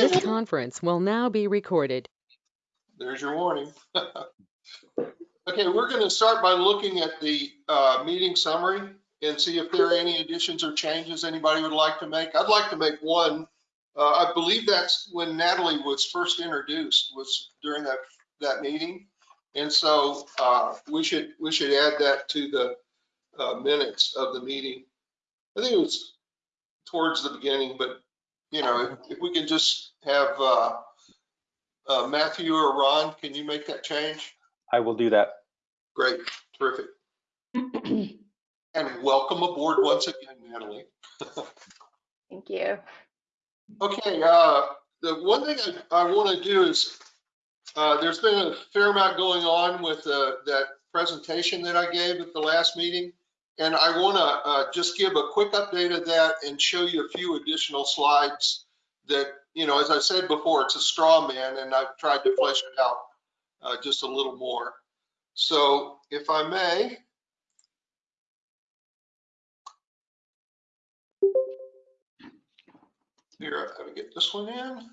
This conference will now be recorded. there's your warning. Okay, we're going to start by looking at the uh, meeting summary and see if there are any additions or changes anybody would like to make. I'd like to make one. Uh, I believe that's when Natalie was first introduced, was during that, that meeting. And so uh, we should, we should add that to the uh, minutes of the meeting. I think it was towards the beginning, but, you know, if- if we can just have uh, uh, Matthew or Ron, can you make that change? I will do that. Great, terrific. And welcome aboard once again, Natalie. Thank you. Okay, uh, the one thing I, I want to do is, uh, there's been a fair amount going on with, uh, that presentation that I gave at the last meeting. And I want to, uh, just give a quick update of that and show you a few additional slides that, you know, as I said before, it's a straw man and I've tried to flesh it out, uh, just a little more. So if I may. Here, let me get this one in.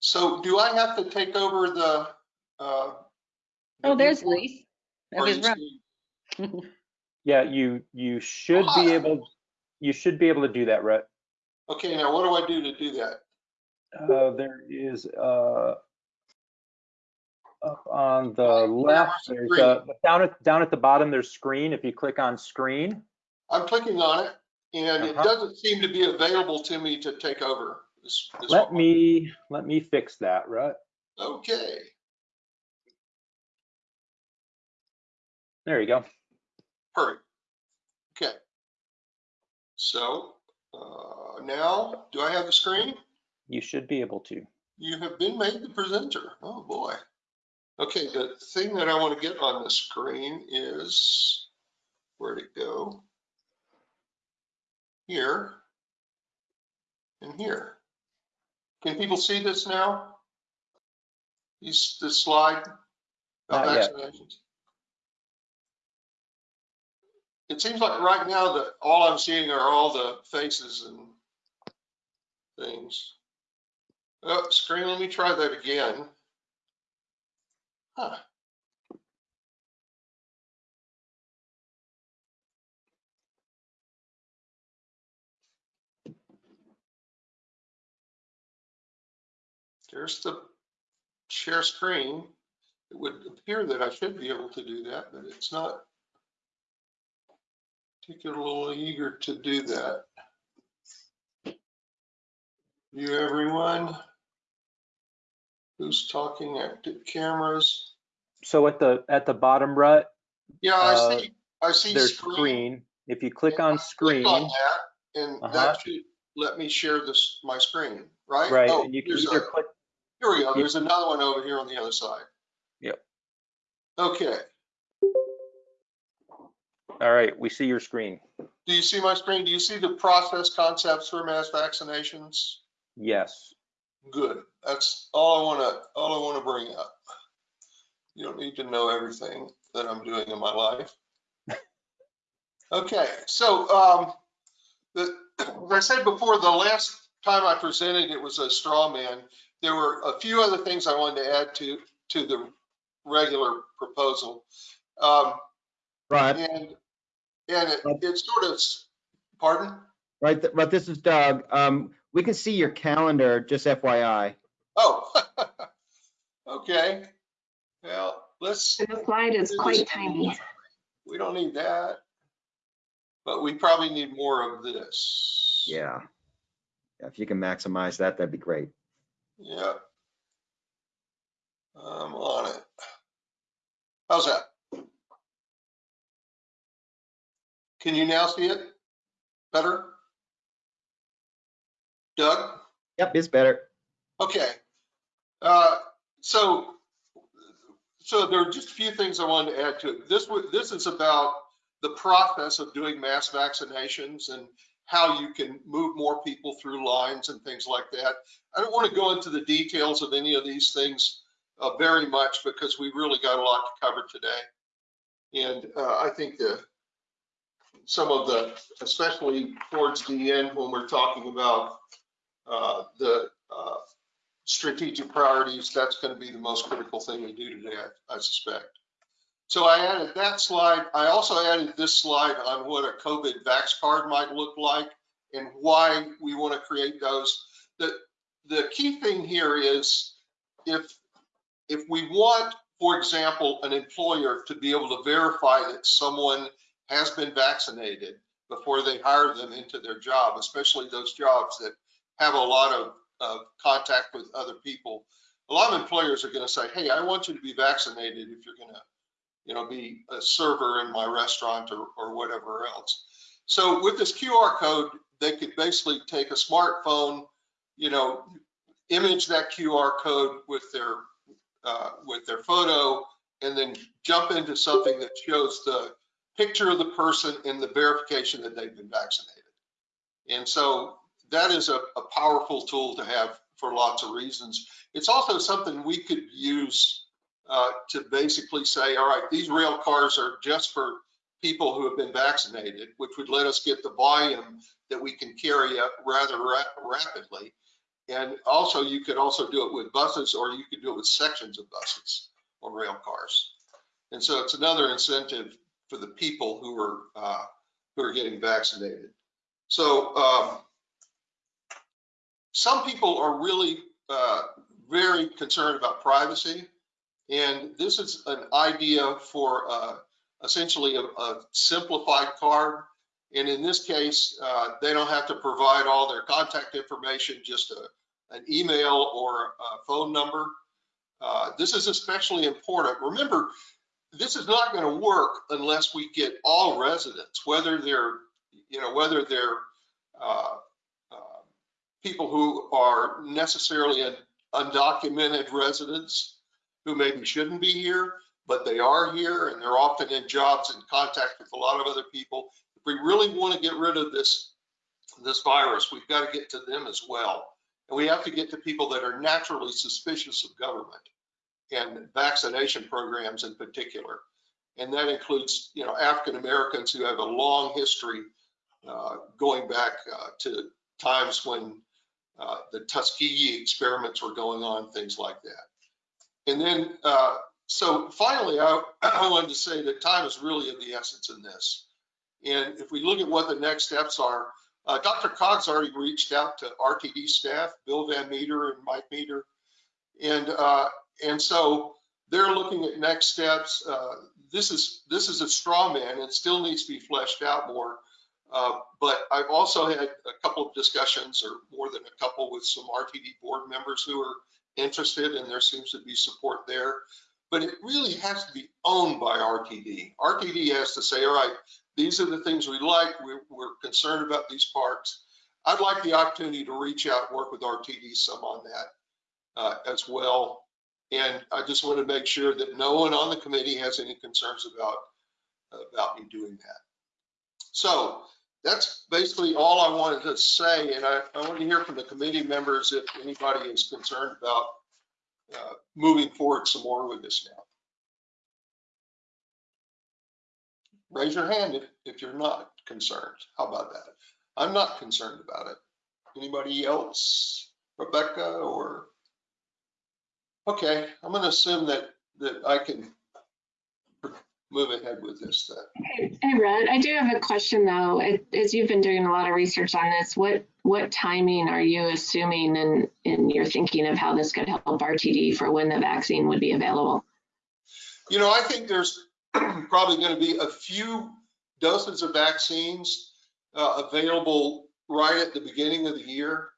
So do I have to take over the? uh, Oh, there's report, Lee. or Of his you run. see- Yeah, you, you should be able, you should be able to do that, Rhett. Okay, now what do I do to do that? Uh, there is, uh, up on the left, there's a, down at, down at the bottom, there's screen. If you click on screen, I'm clicking on it and it Uh-huh. doesn't seem to be available to me to take over. this- this let one. me, let me fix that, right? Okay, There you go. perfect. Okay. So uh, now, do I have the screen? You should be able to. You have been made the presenter. Oh, boy. Okay, the thing that I want to get on the screen is, where'd it go? Here and here. Can people see this now? These, this slide about Not yet. vaccinations? It seems like right now that all I'm seeing are all the faces and things. Oh, screen, let me try that again. Huh. There's the share screen. It would appear that I should be able to do that, but it's not particularly eager to do that. You everyone? Who's talking active cameras? So at the, at the bottom, right. Yeah, I Uh, see, I see there's screen. screen. If you click on click screen, on that, And Uh-huh. that should let me share this, my screen, right? right, Oh, and you can either a- click, Here we go, you- there's another one over here on the other side. Yep. Okay, all right, we see your screen. do you see my screen? Do you see the process concepts for mass vaccinations? Yes. Good, that's all I wanna, all I wanna bring up. You don't need to know everything that I'm doing in my life. Okay, so, um, the, as I said before, the last time I presented, it was a straw man. There were a few other things I wanted to add to, to the regular proposal. Um, Right, and, and it, it's sort of, pardon? Right, th- right, this is Doug. Um, we can see your calendar, just FYI. Oh, okay. Well, let's, The slide is quite tiny. we don't need that. But we probably need more of this. Yeah. Yeah, If you can maximize that, that'd be great. Yeah. I'm on it. How's that? Can you now see it? Better? Doug? Yep, it's better. Okay. Uh, So, so there are just a few things I wanted to add to it. This, this is about the process of doing mass vaccinations and how you can move more people through lines and things like that. I don't want to go into the details of any of these things uh, very much because we really got a lot to cover today. And uh, I think the, some of the, especially towards the end when we're talking about the uh, strategic priorities, that's going to be the most critical thing we do today, I I suspect. So I added that slide. I also added this slide on what a COVID vax card might look like and why we want to create those. The, the key thing here is if, if we want, for example, an employer to be able to verify that someone has been vaccinated before they hire them into their job, especially those jobs that have a lot of, of contact with other people. A lot of employers are going to say, hey, I want you to be vaccinated if you're going to, you know, be a server in my restaurant or, or whatever else. So with this QR code, they could basically take a smartphone, you know, image that QR code with their, uh, with their photo, and then jump into something that shows the picture of the person and the verification that they've been vaccinated. And so that is a, a powerful tool to have for lots of reasons. It's also something we could use uh, to basically say, all right, these rail cars are just for people who have been vaccinated, which would let us get the volume that we can carry up rather ra rapidly. And also, you could also do it with buses, or you could do it with sections of buses or rail cars. And so it's another incentive for the people who are uh, who are getting vaccinated. So um, some people are really uh, very concerned about privacy, and this is an idea for uh, essentially a, a, simplified card. And in this case, uh, they don't have to provide all their contact information, just a, an email or a phone number. Uh, this is especially important. Remember, this is not going to work unless we get all residents, whether they're, you know, whether they're uh, people who are necessarily undocumented residents who maybe shouldn't be here, but they are here and they're often in jobs in contact with a lot of other people. If we really want to get rid of this, this virus, we've got to get to them as well. And we have to get to people that are naturally suspicious of government and vaccination programs in particular. And that includes, you know, African Americans who have a long history uh, going back uh, to times when uh, the Tuskegee experiments were going on, things like that. And then, uh, so finally, I, I wanted to say that time is really of the essence in this. And if we look at what the next steps are, uh, Dr. Coggs already reached out to RTD staff, Bill Van Meter and Mike Meader, and uh, and so they're looking at next steps. Uh, this is this is a straw man. It still needs to be fleshed out more. Uh, but I've also had a couple of discussions, or more than a couple, with some RTD board members who are interested, and there seems to be support there. But it really has to be owned by RTD. RTD has to say, all right, these are the things we like. We're, we're concerned about these parks. I'd like the opportunity to reach out and work with RTD some on that uh, as well. And I just want to make sure that no one on the committee has any concerns about, about me doing that. So that's basically all I wanted to say. And I, I want to hear from the committee members if anybody is concerned about uh, moving forward some more with this now. Raise your hand if, if you're not concerned. How about that? I'm not concerned about it. Anybody else? Rebecca or? Okay, I'm going to assume that, that I can move ahead with this. Hey, hey, Rhett, I do have a question though. As you've been doing a lot of research on this, what, what timing are you assuming in, in your thinking of how this could help RTD for when the vaccine would be available? You know, I think there's probably going to be a few dozens of vaccines uh, available right at the beginning of the year,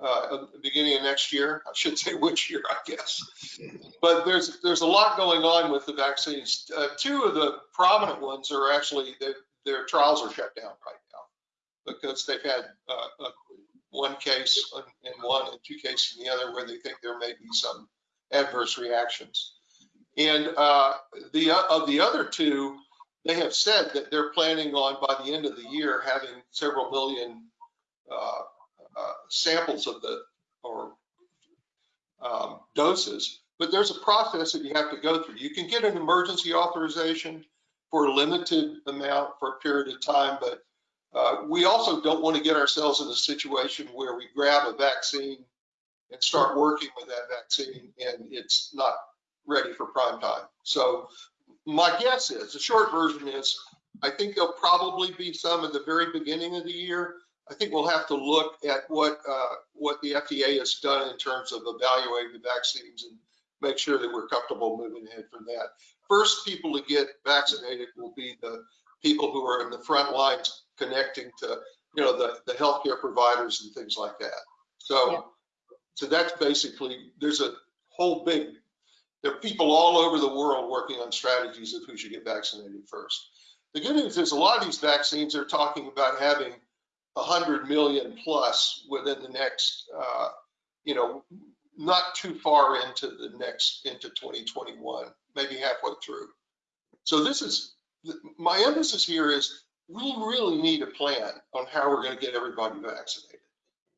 uh, beginning of next year. I should say which year, I guess. But there's there's a lot going on with the vaccines. Uh, two of the prominent ones are actually their trials are shut down right now because they've had uh, one case in one and two cases in the other where they think there may be some adverse reactions. And uh, the of the other two, they have said that they're planning on by the end of the year having several million uh, uh, samples of the or um, doses. But there's a process that you have to go through. You can get an emergency authorization for a limited amount for a period of time, but uh, we also don't want to get ourselves in a situation where we grab a vaccine and start working with that vaccine and it's not ready for prime time. So my guess is, the short version is, I think there'll probably be some at the very beginning of the year. I think we'll have to look at what, uh, what the FDA has done in terms of evaluating the vaccines and make sure that we're comfortable moving ahead from that. First people to get vaccinated will be the people who are in the front lines connecting to, you know, the, the healthcare providers and things like that. Yeah. So, so that's basically, there's a whole big, there are people all over the world working on strategies of who should get vaccinated first. The good news is a lot of these vaccines are talking about having a hundred million plus within the next, uh, you know, not too far into the next, into 2021, maybe halfway through. So this is, my emphasis here is we really need a plan on how we're going to get everybody vaccinated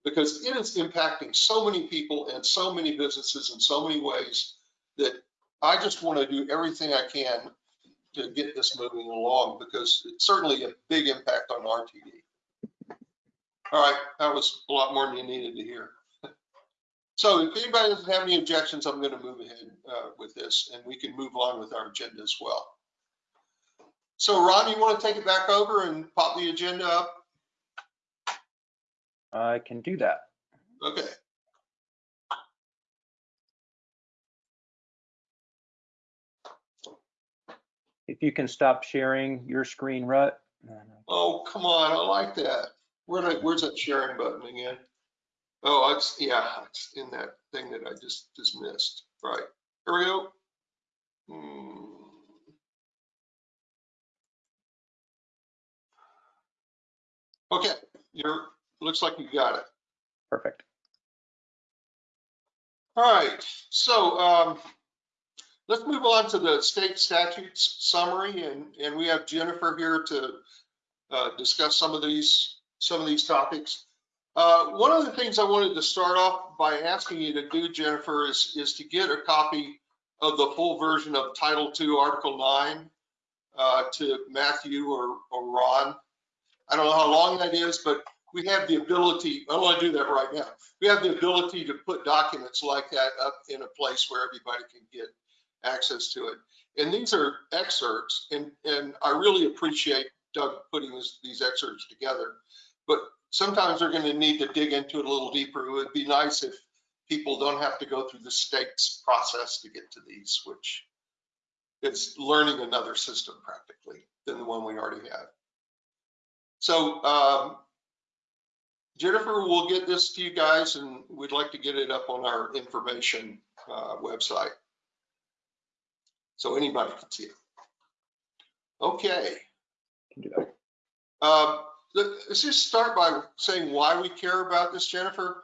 because it is impacting so many people and so many businesses in so many ways that I just want to do everything I can to get this moving along because it's certainly a big impact on RTD. All right, that was a lot more than you needed to hear. So if anybody doesn't have any objections, I'm going to move ahead uh, with this and we can move on with our agenda as well. So Ron, you want to take it back over and pop the agenda up? I can do that. Okay. If you can stop sharing your screen, Rut. Oh, come on, I like that. Where did, where's that sharing button again? Oh, it's, yeah, it's in that thing that I just, just missed. Right, here we go. Hmm. Okay, you're, looks like you got it. Perfect. All right, so um, let's move on to the state statutes summary, and, and we have Jennifer here to uh, discuss some of these, some of these topics. Uh, One of the things I wanted to start off by asking you to do, Jennifer, is, is to get a copy of the full version of Title II, Article 9 uh, to Matthew or, or Ron. I don't know how long that is, but we have the ability, I want to do that right now. We have the ability to put documents like that up in a place where everybody can get access to it. And these are excerpts, and, and I really appreciate Doug putting this, these excerpts together. But sometimes they're going to need to dig into it a little deeper. It would be nice if people don't have to go through the state's process to get to these, which is learning another system practically than the one we already have. So um, Jennifer will get this to you guys and we'd like to get it up on our information uh, website. So anybody can see it. Okay. Can do that. Um, Let's just start by saying why we care about this, Jennifer.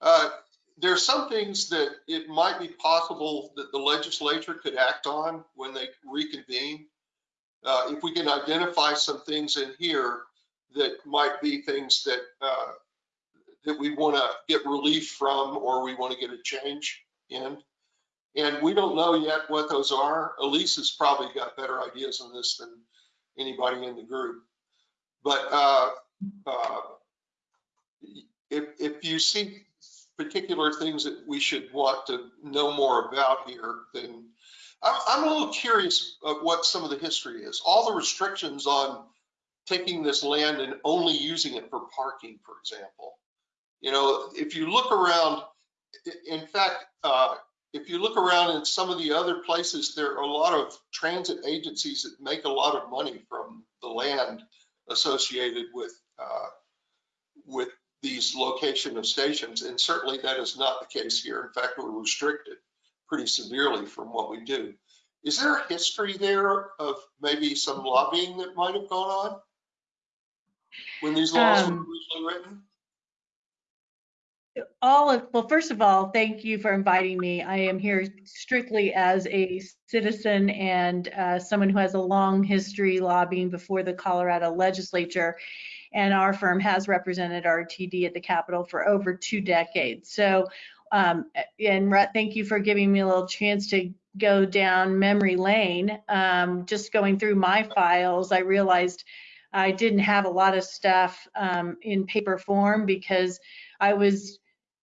Uh, There are some things that it might be possible that the legislature could act on when they reconvene. Uh, If we can identify some things in here that might be things that, uh, that we want to get relief from or we want to get a change in. And we don't know yet what those are. Elise has probably got better ideas on this than anybody in the group. But uh, uh, if, if you see particular things that we should want to know more about here, then I'm, I'm a little curious of what some of the history is. All the restrictions on taking this land and only using it for parking, for example. You know, if you look around, in fact, uh, if you look around in some of the other places, there are a lot of transit agencies that make a lot of money from the land associated with, uh, with these location of stations. And certainly that is not the case here. In fact, we're restricted pretty severely from what we do. Is there a history there of maybe some lobbying that might have gone on? When these laws were Um, originally written? All of, well, first of all, thank you for inviting me. I am here strictly as a citizen and uh, someone who has a long history lobbying before the Colorado legislature. And our firm has represented RTD at the Capitol for over two decades. So, um, and Rhett, thank you for giving me a little chance to go down memory lane. Um, just going through my files, I realized I didn't have a lot of stuff um, in paper form because I was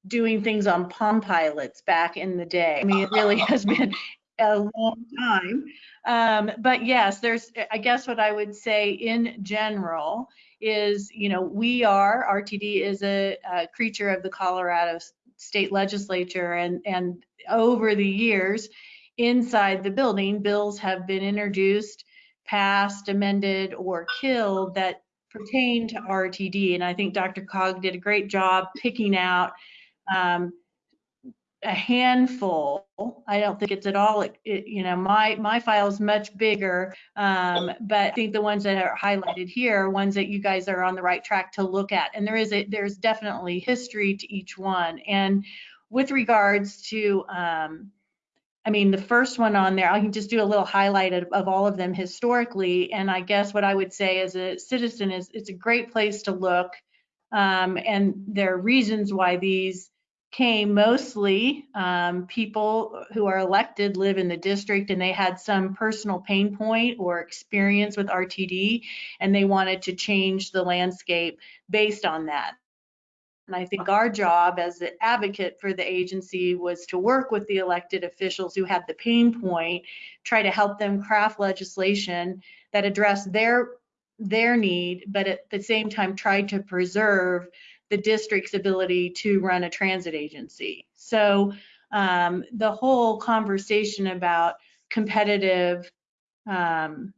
doing things on Palm Pilots back in the day. I mean, it really has been a long time. Um, but yes, there's, I guess what I would say in general is, you know, we are, RTD is a, a creature of the Colorado State Legislature and, and over the years, inside the building, bills have been introduced, passed, amended, or killed that pertain to RTD. And I think Dr. Cog did a great job picking out um, a handful. I don't think it's at all, it- it- you know, my, my file is much bigger. Um, but I think the ones that are highlighted here are ones that you guys are on the right track to look at. And there is a, there's definitely history to each one. And with regards to, um, I mean, the first one on there, I can just do a little highlight of, of all of them historically. And I guess what I would say as a citizen is it's a great place to look. Um, and there are reasons why these came mostly um, people who are elected live in the district and they had some personal pain point or experience with RTD and they wanted to change the landscape based on that. And I think our job as an advocate for the agency was to work with the elected officials who had the pain point, try to help them craft legislation that addressed their their need, but at the same time tried to preserve the district's ability to run a transit agency. So um, the whole conversation about competitive um,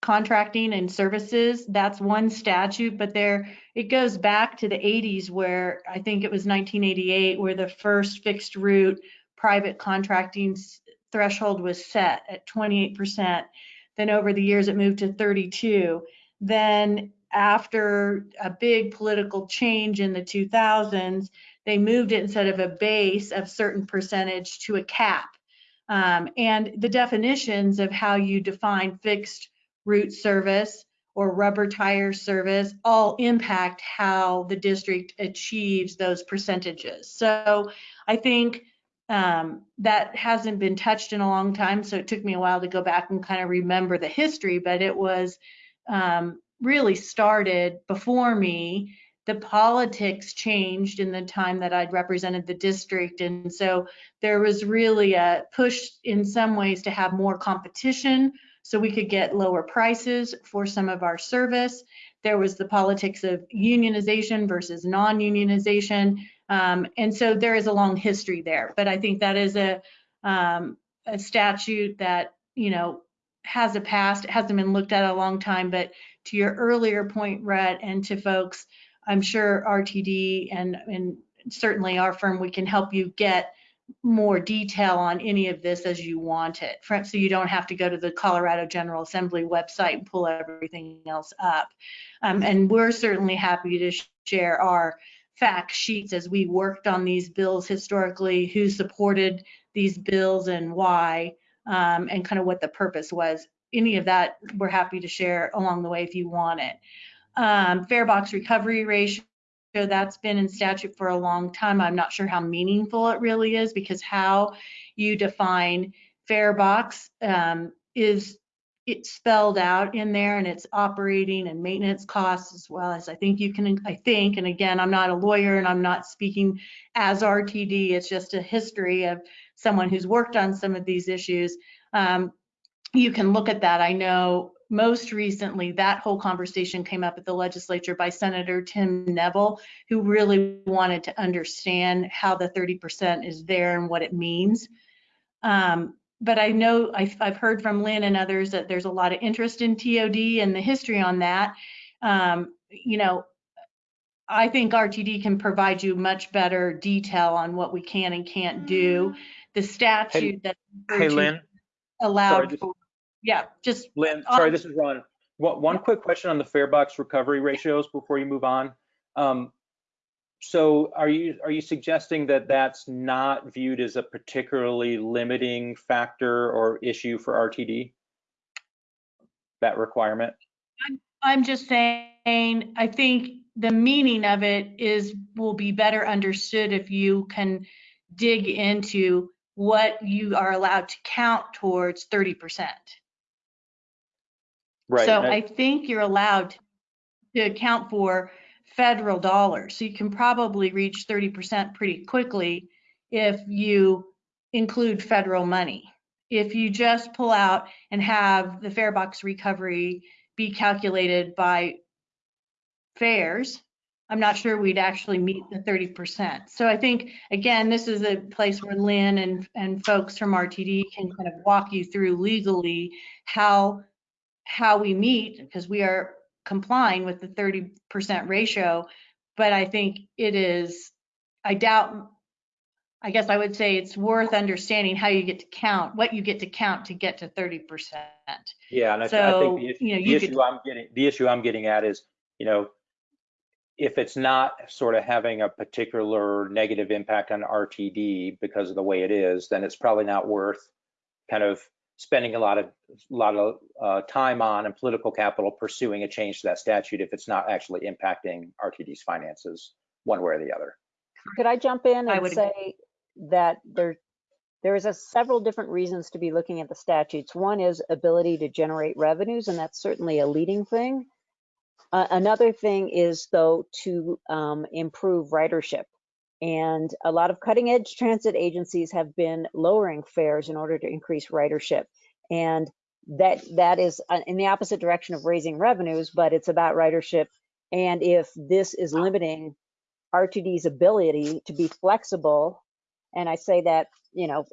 contracting and services, that's one statute, but there, it goes back to the 80s where I think it was 1988 where the first fixed route private contracting threshold was set at 28%. Then over the years, it moved to 32. Then after a big political change in the 2000s, they moved it instead of a base of certain percentage to a cap. Um, and the definitions of how you define fixed route service or rubber tire service all impact how the district achieves those percentages. So I think um, that hasn't been touched in a long time. So it took me a while to go back and kind of remember the history, but it was um, really started before me. The politics changed in the time that I'd represented the district. And so there was really a push in some ways to have more competition so we could get lower prices for some of our service. There was the politics of unionization versus non-unionization. Um, and so there is a long history there, but I think that is a, um, a statute that, you know, has a past, it hasn't been looked at a long time, but to your earlier point, Rhett, and to folks, I'm sure RTD and, and certainly our firm, we can help you get more detail on any of this as you want it. So you don't have to go to the Colorado General Assembly website and pull everything else up. Um, and we're certainly happy to share our fact sheets as we worked on these bills historically, who supported these bills and why, um, and kind of what the purpose was. Any of that, we're happy to share along the way if you want it. Um, fare box recovery ratio, that's been in statute for a long time. I'm not sure how meaningful it really is because how you define fare box um, is it's spelled out in there and it's operating and maintenance costs as well as I think you can, I think, and again, I'm not a lawyer and I'm not speaking as RTD, it's just a history of someone who's worked on some of these issues. Um, you can look at that. I know most recently that whole conversation came up at the legislature by Senator Tim Neville, who really wanted to understand how the 30% is there and what it means. Um, but I know I've, I've heard from Lynn and others that there's a lot of interest in TOD and the history on that. Um, you know, I think RTD can provide you much better detail on what we can and can't do. The statute that Hey, Lynn, sorry, allowed just- for, yeah, just Lynn, sorry, this is Ron. One, one quick question on the fare box recovery ratios before you move on. Um, so are you, are you suggesting that that's not viewed as a particularly limiting factor or issue for RTD? That requirement? I'm just saying, I think the meaning of it is, will be better understood if you can dig into what you are allowed to count towards 30%. Right. So I- I think you're allowed to account for federal dollars. So you can probably reach 30% pretty quickly if you include federal money. If you just pull out and have the fare box recovery be calculated by fares, I'm not sure we'd actually meet the 30%. So I think, again, this is a place where Lynn and, and folks from RTD can kind of walk you through legally how, how we meet, because we are complying with the 30% ratio. But I think it is, I doubt, I guess I would say it's worth understanding how you get to count, what you get to count to get to 30%. Yeah, and I, I think the issue, you know, the you could- issue I'm getting, the issue I'm getting at is, you know, if it's not sort of having a particular negative impact on RTD because of the way it is, then it's probably not worth kind of spending a lot of, a lot of uh, time on and political capital pursuing a change to that statute if it's not actually impacting RTD's finances one way or the other. Could I jump in I and would- say that there, there is a several different reasons to be looking at the statutes. One is ability to generate revenues, and that's certainly a leading thing. Uh, another thing is though to um, improve ridership. And a lot of cutting edge transit agencies have been lowering fares in order to increase ridership. And that that is uh, in the opposite direction of raising revenues, but it's about ridership. And if this is limiting RTD's ability to be flexible, and I say that, you know,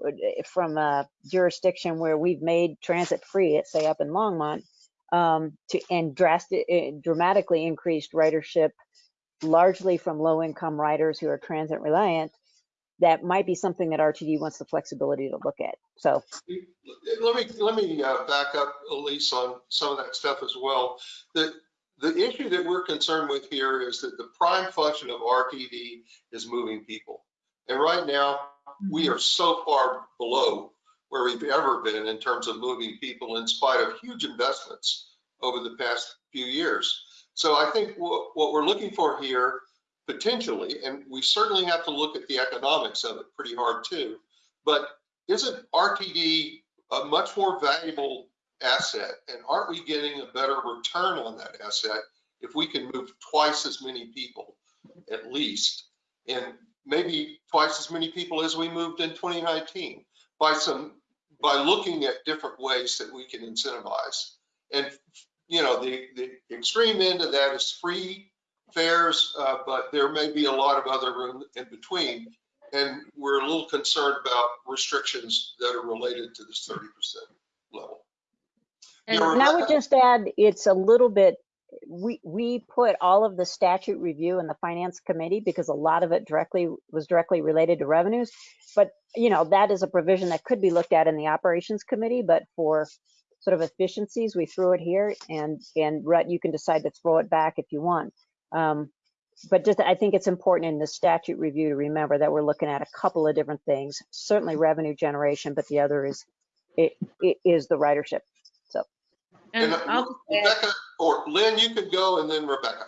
from a jurisdiction where we've made transit free, say up in Longmont, um, to and drastic, dramatically increased ridership, largely from low-income riders who are transit reliant, that might be something that RTD wants the flexibility to look at. So Let me, let me uh, back up, Elise, on some of that stuff as well. The, the issue that we're concerned with here is that the prime function of RTD is moving people. And right now, we are so far below where we've ever been in terms of moving people in spite of huge investments over the past few years. So I think what, we're looking for here potentially, and we certainly have to look at the economics of it pretty hard too, but isn't RTD a much more valuable asset? And aren't we getting a better return on that asset if we can move twice as many people at least? And maybe twice as many people as we moved in 2019 by some, by looking at different ways that we can incentivize. And, you know, the, the extreme end of that is free fares, uh, but there may be a lot of other room in between. And we're a little concerned about restrictions that are related to this 30% level. And I would just add, it's a little bit, we, we put all of the statute review in the finance committee because a lot of it directly, was directly related to revenues. But, you know, that is a provision that could be looked at in the operations committee, but for sort of efficiencies, we threw it here and, and Rhett, you can decide to throw it back if you want. Um, But just, I think it's important in the statute review to remember that we're looking at a couple of different things, certainly revenue generation, but the other is, it, it is the ridership. And And uh, I'll just add, Rebecca, or Lynn, you could go and then Rebecca.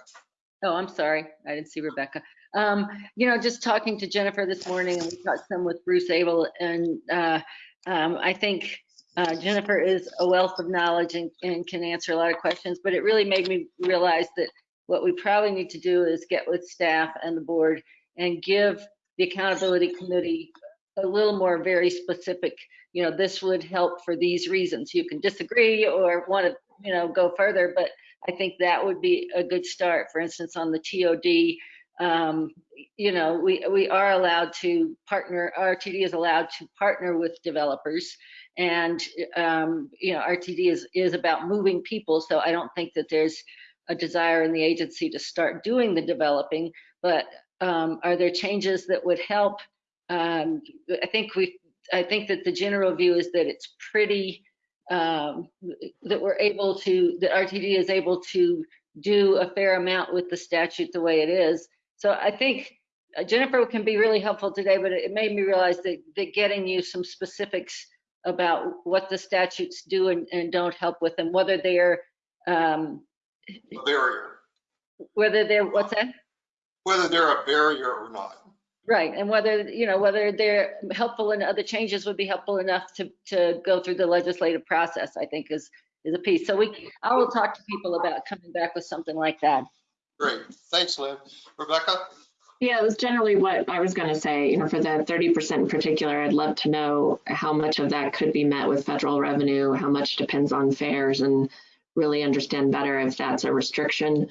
oh, I'm sorry, I didn't see Rebecca. Um, you know, just talking to Jennifer this morning and we talked some with Bruce Abel and, uh, um, I think, uh, Jennifer is a wealth of knowledge and, and can answer a lot of questions, but it really made me realize that what we probably need to do is get with staff and the board and give the accountability committee a little more very specific, you know, this would help for these reasons. You can disagree or want to, you know, go further, but I think that would be a good start. For instance, on the TOD, um, you know, we, we are allowed to partner, RTD is allowed to partner with developers. And, um, you know, RTD is, is about moving people. So I don't think that there's a desire in the agency to start doing the developing, but um, are there changes that would help? Um, I think we, I think that the general view is that it's pretty, um, that we're able to, that RTD is able to do a fair amount with the statute the way it is. So I think uh, Jennifer can be really helpful today, but it made me realize that, that getting you some specifics about what the statutes do and, and don't help with them, whether they're, um, A barrier, whether they're, what's that? whether they're a barrier or not. Right, and whether, you know, whether they're helpful and other changes would be helpful enough to, to go through the legislative process, I think is, is a piece. So we, I will talk to people about coming back with something like that. Great. Thanks, Lynn. Rebecca? Yeah, it was generally what I was gonna say, you know, for that thirty percent in particular, I'd love to know how much of that could be met with federal revenue, how much depends on fares and really understand better if that's a restriction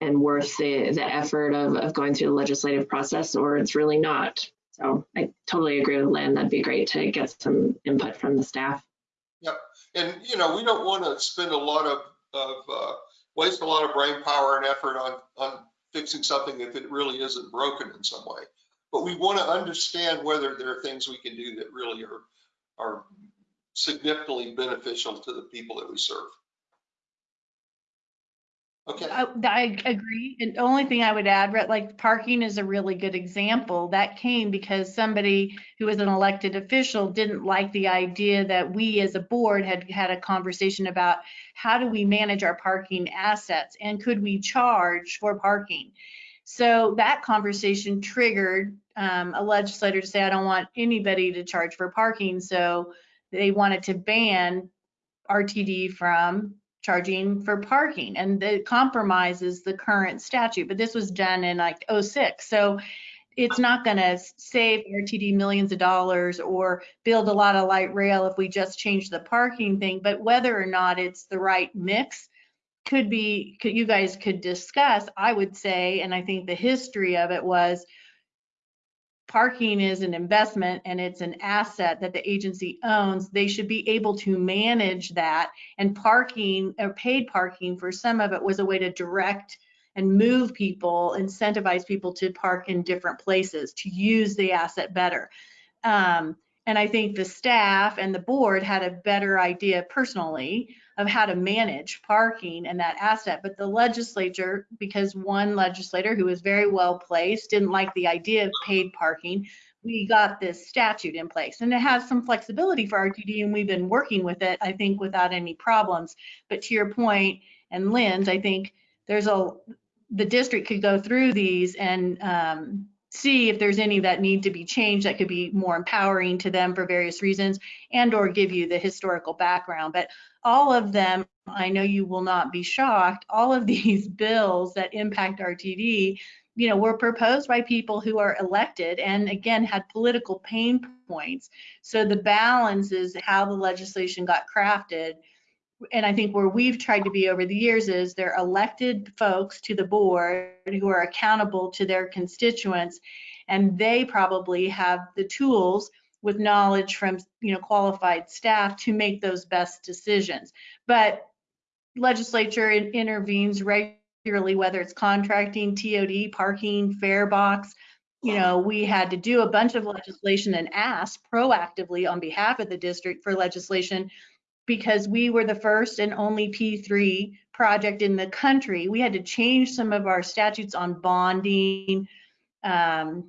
and worth the, the effort of, of going through the legislative process or it's really not. So I totally agree with Lynn. That'd be great to get some input from the staff. Yep. And, you know, we don't want to spend a lot of, of, uh, waste a lot of brain power and effort on, on fixing something if it really isn't broken in some way. But we want to understand whether there are things we can do that really are, are significantly beneficial to the people that we serve. Okay, I, I agree. And the only thing I would add, like parking is a really good example. That came because somebody who was an elected official didn't like the idea that we as a board had had a conversation about how do we manage our parking assets and could we charge for parking? So that conversation triggered um, a legislator to say, I don't want anybody to charge for parking. So they wanted to ban RTD from charging for parking and it compromises the current statute, but this was done in like '06. So it's not going to save RTD millions of dollars or build a lot of light rail if we just change the parking thing, but whether or not it's the right mix could be, could, you guys could discuss, I would say, and I think the history of it was parking is an investment and it's an asset that the agency owns. They should be able to manage that. And parking or paid parking for some of it was a way to direct and move people, incentivize people to park in different places, to use the asset better. Um, and I think the staff and the board had a better idea personally of how to manage parking and that asset. But the legislature, because one legislator who was very well placed didn't like the idea of paid parking, we got this statute in place and it has some flexibility for RTD and we've been working with it, I think, without any problems. But to your point and Lynn's, I think there's a, the district could go through these and um, see if there's any that need to be changed that could be more empowering to them for various reasons and or give you the historical background. But all of them, I know you will not be shocked, all of these bills that impact RTD, you know, were proposed by people who are elected and again had political pain points. So the balance is how the legislation got crafted. And I think where we've tried to be over the years is they're elected folks to the board who are accountable to their constituents and they probably have the tools with knowledge from you know qualified staff to make those best decisions. But legislature in- intervenes regularly whether it's contracting tod parking fare box you know we had to do a bunch of legislation and ask proactively on behalf of the district for legislation because we were the first and only p3 project in the country we had to change some of our statutes on bonding um,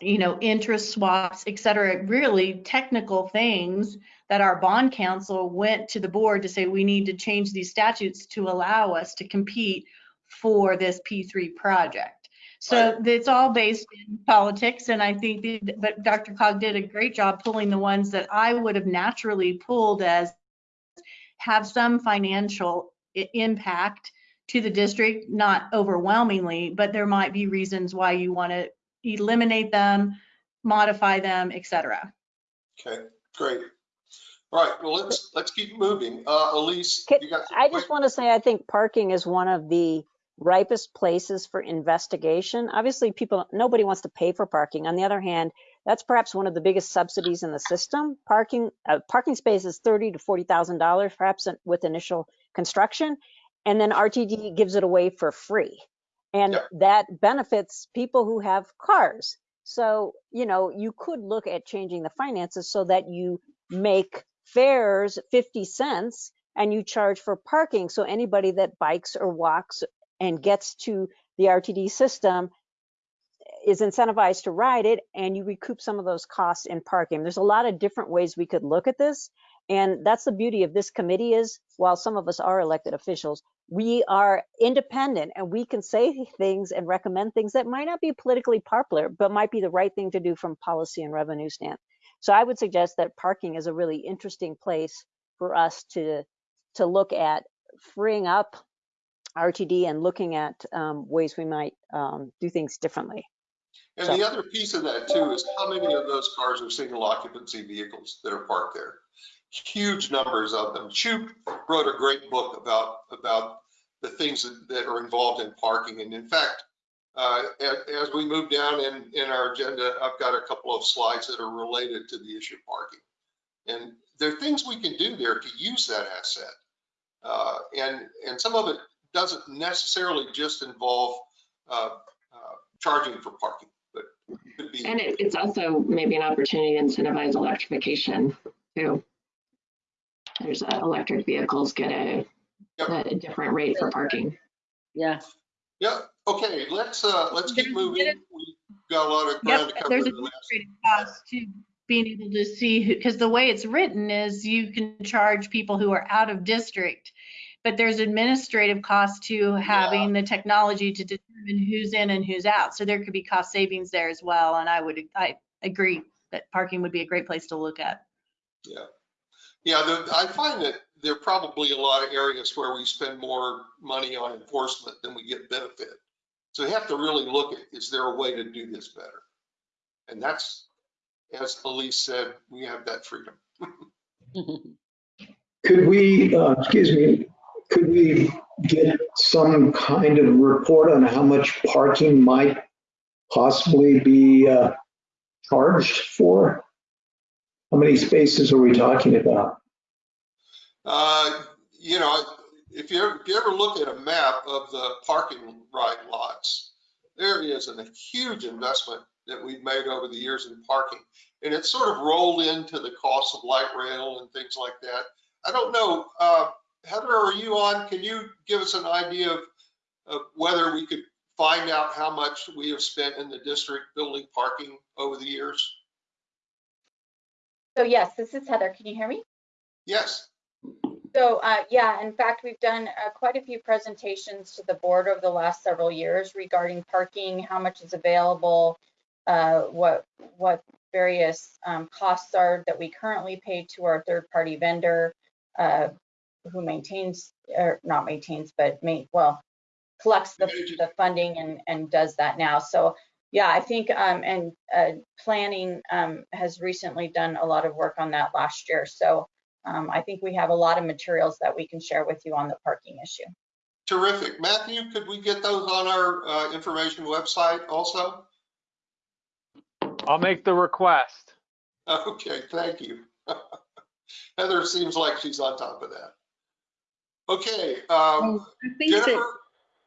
you know, interest swaps, et cetera, really technical things that our bond counsel went to the board to say, we need to change these statutes to allow us to compete for this P3 project. So it's all based in politics. And I think, the- but Dr. Cog did a great job pulling the ones that I would have naturally pulled as have some financial i- impact to the district, not overwhelmingly, but there might be reasons why you want to eliminate them, modify them, etc. okay, great. All right, well, let's, let's keep moving. Uh, Elise, Can- you got? I just want to say, I think parking is one of the ripest places for investigation. Obviously, people, nobody wants to pay for parking. On the other hand, that's perhaps one of the biggest subsidies in the system. Parking, uh, parking space is thirty to forty thousand dollars, perhaps with initial construction, and then RTD gives it away for free. And that benefits people who have cars. So, you know, you could look at changing the finances so that you make fares 50 cents and you charge for parking. So anybody that bikes or walks and gets to the RTD system is incentivized to ride it and you recoup some of those costs in parking. There's a lot of different ways we could look at this. And that's the beauty of this committee is while some of us are elected officials, we are independent and we can say things and recommend things that might not be politically popular, but might be the right thing to do from policy and revenue stand. So I would suggest that parking is a really interesting place for us to to look at freeing up RTD and looking at um, ways we might um, do things differently. And So- the other piece of that too is how many of those cars are single occupancy vehicles that are parked there? Huge numbers of them. Shoup wrote a great book about, about the things that, that are involved in parking. And in fact, uh, as, as we move down in, in our agenda, I've got a couple of slides that are related to the issue of parking. And there are things we can do there to use that asset. Uh, and, and some of it doesn't necessarily just involve, uh, uh, charging for parking, but be. And it, it's also maybe an opportunity to incentivize electrification too. There's uh, electric vehicles get a, Yep. a different rate for parking. Yeah, Yeah, okay, let's, uh, let's keep moving. We've got a lot of ground to Yep, cover. there's in the last- administrative cost to being able to see, because the way it's written is you can charge people who are out of district. But there's administrative cost to having the technology to determine who's in and who's out. So there could be cost savings there as well. And I would, I agree that parking would be a great place to look at. Yeah, yeah, the- I find that there are probably a lot of areas where we spend more money on enforcement than we get benefit. So we have to really look at, is there a way to do this better? And that's, as Elise said, we have that freedom. Could we, uh, excuse me, could we get some kind of report on how much parking might possibly be uh, charged for? How many spaces are we talking about? Uh, You know, if you, ever- if you ever look at a map of the parking right lots, there is a huge investment that we've made over the years in parking. And it's sort of rolled into the cost of light rail and things like that. I don't know, uh, Heather, are you on? Can you give us an idea of, of whether we could find out how much we have spent in the district building parking over the years? So yes, this is Heather. Can you hear me? Yes, So uh, yeah, in fact, we've done uh, quite a few presentations to the board over the last several years regarding parking, how much is available, uh, what what various um, costs are that we currently pay to our third-party vendor, uh, who maintains or not maintains, but main well collects the, the funding and and does that now. So yeah, I think um, and uh, planning um, has recently done a lot of work on that last year. So. Um, I think we have a lot of materials that we can share with you on the parking issue. terrific. Matthew, could we get those on our uh, information website also? I'll make the request. Okay, thank you. Heather seems like she's on top of that. Okay, um, I think that, Jennifer,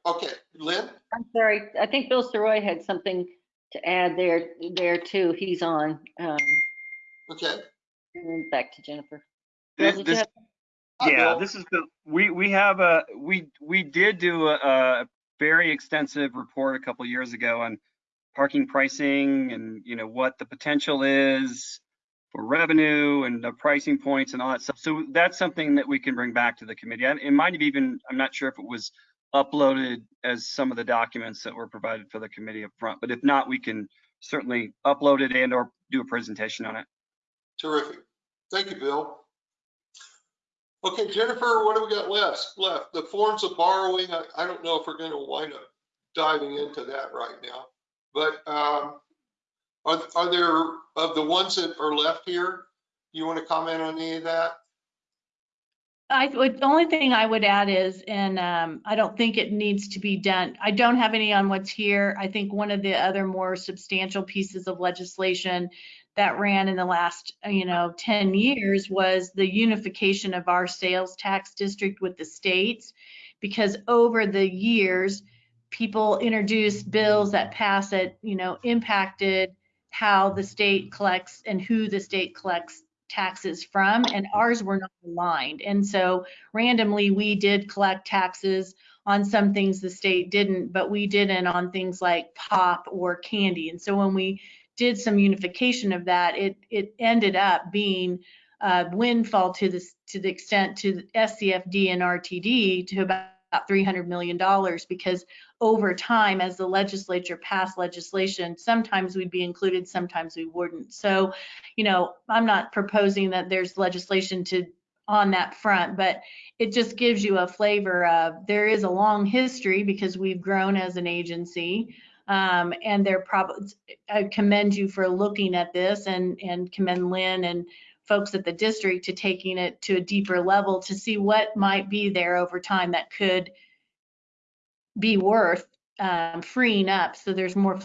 okay, Lynn? I'm sorry, I think Bill Sirois had something to add there, there too. He's on. Um, Okay. and back to Jennifer. This, did this, yeah, Bill. this is the, we, we have a, we, we did do a, a very extensive report a couple years ago on parking pricing and, you know, what the potential is for revenue and the pricing points and all that stuff. So that's something that we can bring back to the committee. It might have even, I'm not sure if it was uploaded as some of the documents that were provided for the committee up front, but if not, we can certainly upload it and or do a presentation on it. Terrific. Thank you, Bill. Okay, Jennifer, what do we got left? Left, the forms of borrowing, I, I don't know if we're gonna wind up diving into that right now. But, um, are, are there, of the ones that are left here, you want to comment on any of that? I would, the only thing I would add is, and um, I don't think it needs to be done. I don't have any on what's here. I think one of the other more substantial pieces of legislation that ran in the last, you know, 10 years was the unification of our sales tax district with the states. Because over the years, people introduced bills that pass it, you know, impacted how the state collects and who the state collects taxes from, and ours were not aligned. And so randomly, we did collect taxes on some things the state didn't, but we didn't on things like pop or candy. And so when we did some unification of that, it it ended up being a windfall to this to the extent to the SCFD and RTD to about $300 million because over time, as the legislature passed legislation, sometimes we'd be included, sometimes we wouldn't. So, you know, I'm not proposing that there's legislation to on that front, but it just gives you a flavor of there is a long history because we've grown as an agency. Um, and they're probably, I commend you for looking at this and, and commend Lynn and folks at the district to taking it to a deeper level to see what might be there over time that could be worth um, freeing up so there's more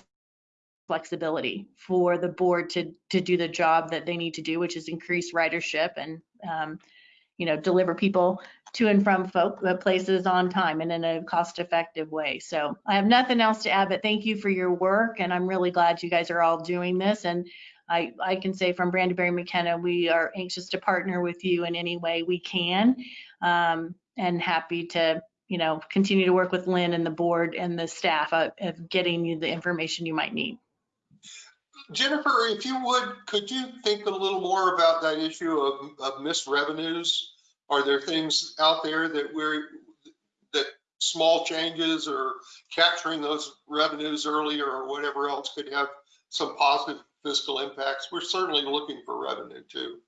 flexibility for the board to to do the job that they need to do, which is increase ridership and um, you know deliver people to and from folk uh, places on time and in a cost-effective way. So I have nothing else to add, but thank you for your work, and I'm really glad you guys are all doing this. And I I can say from Brandeberry McKenna, we are anxious to partner with you in any way we can, um, and happy to you know continue to work with Lynn and the board and the staff of, of getting you the information you might need. Jennifer, if you would, could you think a little more about that issue of, of missed revenues? Are there things out there that we're, that small changes or capturing those revenues earlier or whatever else could have some positive fiscal impacts? We're certainly looking for revenue too.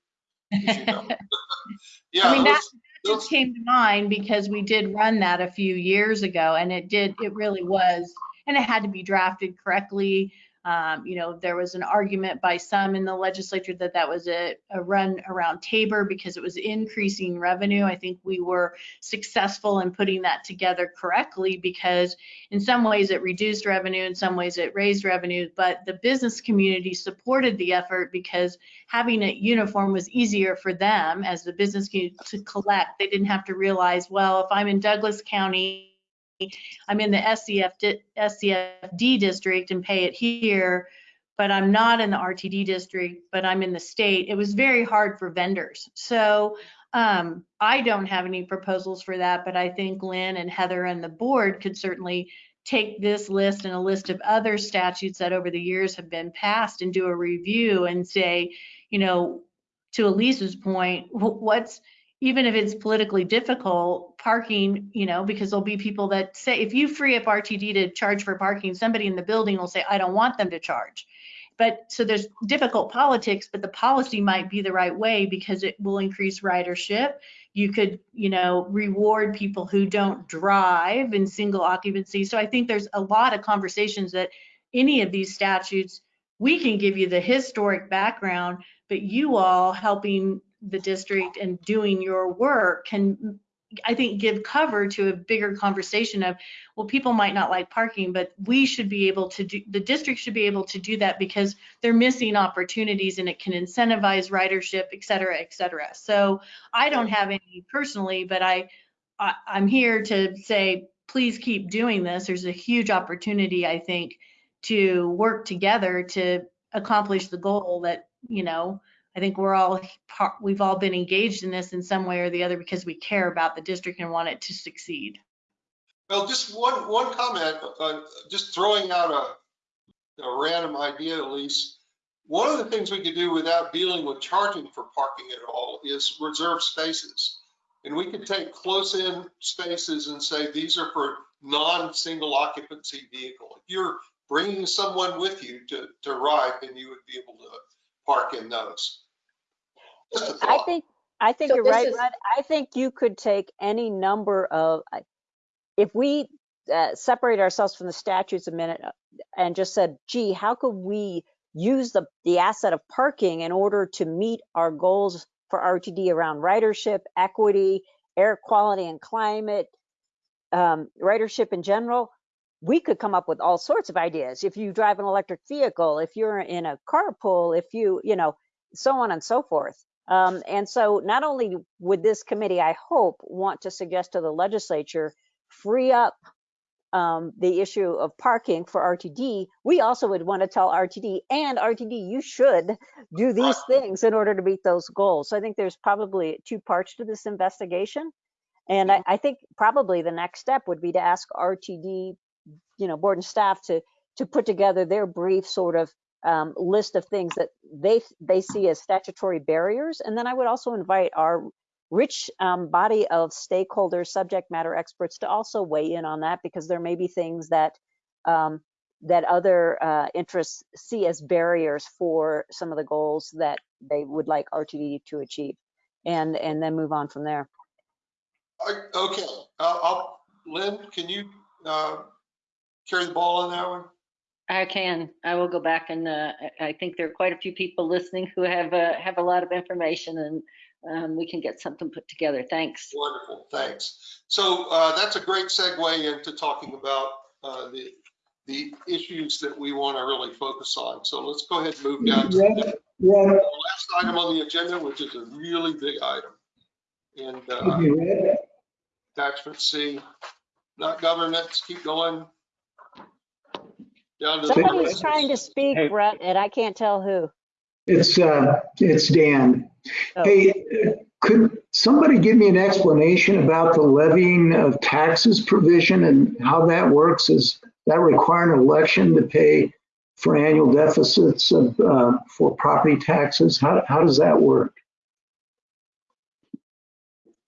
you know. Yeah. I mean, that, those- that just came to mind because we did run that a few years ago and it did, it really was, and it had to be drafted correctly. Um, you know, there was an argument by some in the legislature that that was a, a run around Tabor because it was increasing revenue. I think we were successful in putting that together correctly because in some ways it reduced revenue, in some ways it raised revenue, but the business community supported the effort because having it uniform was easier for them as the business community to collect. They didn't have to realize, well, if I'm in Douglas County, I'm in the SCF, di- SCFD district and pay it here, but I'm not in the RTD district, but I'm in the state. It was very hard for vendors. So um, I don't have any proposals for that, but I think Lynn and Heather and the board could certainly take this list and a list of other statutes that over the years have been passed and do a review and say, you know, to Elise's point, what's, even if it's politically difficult, parking, you know, because there'll be people that say, if you free up RTD to charge for parking, somebody in the building will say, I don't want them to charge. But so there's difficult politics, but the policy might be the right way because it will increase ridership. You could, you know, reward people who don't drive in single occupancy. So I think there's a lot of conversations that any of these statutes, we can give you the historic background, but you all helping the district and doing your work can I think give cover to a bigger conversation of well people might not like parking but we should be able to do the district should be able to do that because they're missing opportunities and it can incentivize ridership et cetera et cetera. So I don't have any personally but I, I I'm here to say please keep doing this. There's a huge opportunity I think to work together to accomplish the goal that you know I think we're all we've all been engaged in this in some way or the other because we care about the district and want it to succeed. Well, just one, one comment, uh, just throwing out a, a random idea, at least. One of the things we could do without dealing with charging for parking at all is reserve spaces. And we could take close-in spaces and say, these are for non-single occupancy vehicle. If you're bringing someone with you to, to ride, then you would be able to park in those. I think, I think So you're right, is- Rudd. I think you could take any number of, if we uh, separate ourselves from the statutes a minute uh, and just said, gee, how could we use the, the asset of parking in order to meet our goals for RTD around ridership, equity, air quality and climate, um, ridership in general, we could come up with all sorts of ideas. If you drive an electric vehicle, if you're in a carpool, if you, you know, so on and so forth. Um, and so not only would this committee, I hope, want to suggest to the legislature, free up um, the issue of parking for RTD, we also would want to tell RTD and RTD, you should do these things in order to meet those goals. So I think there's probably two parts to this investigation. And I, I think probably the next step would be to ask RTD, you know, board and staff to, to put together their brief sort of um, list of things that they, they see as statutory barriers. And then I would also invite our rich um, body of stakeholders, subject matter experts to also weigh in on that because there may be things that um, that other uh, interests see as barriers for some of the goals that they would like RTD to achieve. and, and then move on from there. Okay, I'll- Lynn, can you uh, carry the ball on that one? I can. I will go back and uh, I I think there are quite a few people listening who have uh, have a lot of information and um, we can get something put together. Thanks. Wonderful, thanks. So uh, that's a great segue into talking about uh, the, the issues that we want to really focus on. So let's go ahead and move down to Red, the Red, last item on the agenda, which is a really big item. And uh, excuse me, Red, attachment C, not governance, keep going. Down to the. Somebody's trying to speak, Hey. Rhett, and I can't tell who. it's, uh, it's Dan. Oh. Hey, could somebody give me an explanation about the levying of taxes provision and how that works? Is that require an election to pay for annual deficits of, uh, for property taxes? How, how does that work?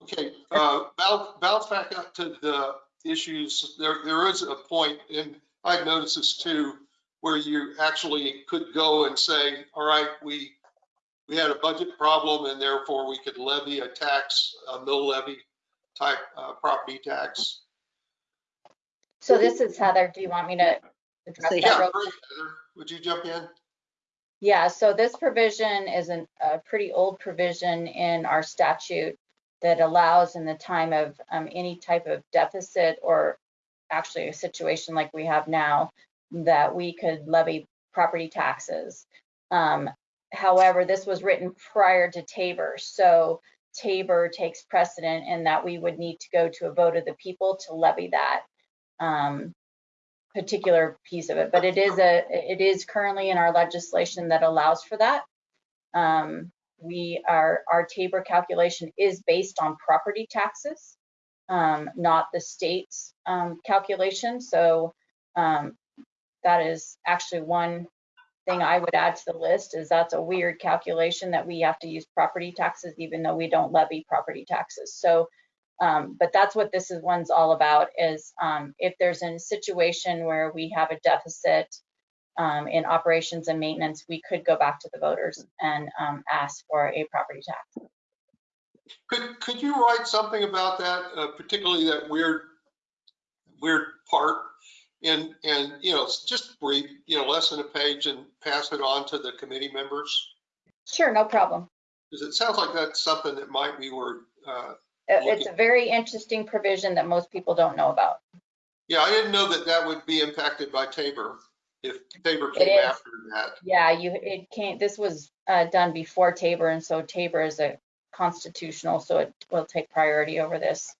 Okay, uh, bounce, bounce back up to the issues. There, there is a point, and I've noticed this too, where you actually could go and say, all right, we, we had a budget problem and therefore we could levy a tax, a mill levy type, uh, property tax. So this is Heather. Do you want me to address Say that Yeah, real Heather. Would you jump in? Yeah, so this provision is an, a pretty old provision in our statute that allows in the time of um, any type of deficit or actually a situation like we have now, that we could levy property taxes. Um, However, this was written prior to Tabor, so Tabor takes precedent in that we would need to go to a vote of the people to levy that um, particular piece of it, but it is a, it is currently in our legislation that allows for that. Um, we are, our Tabor calculation is based on property taxes, um, not the state's, um, calculation. So, um, that is actually one thing I would add to the list is that's a weird calculation that we have to use property taxes even though we don't levy property taxes. So, um, but that's what this is one's all about is um, if there's a situation where we have a deficit um, in operations and maintenance, we could go back to the voters and ask for a property tax. Could, could you write something about that, uh, particularly that weird, weird part? And, and, you know, just brief, you know, less than a page and pass it on to the committee members? Sure, no problem. Because it sounds like that's something that might be where, uh, It's a very interesting provision that most people don't know about. yeah, I didn't know that that would be impacted by Tabor, if Tabor came after that. Yeah, you, it can't, this was uh, done before Tabor, and so Tabor is a constitutional, so it will take priority over this.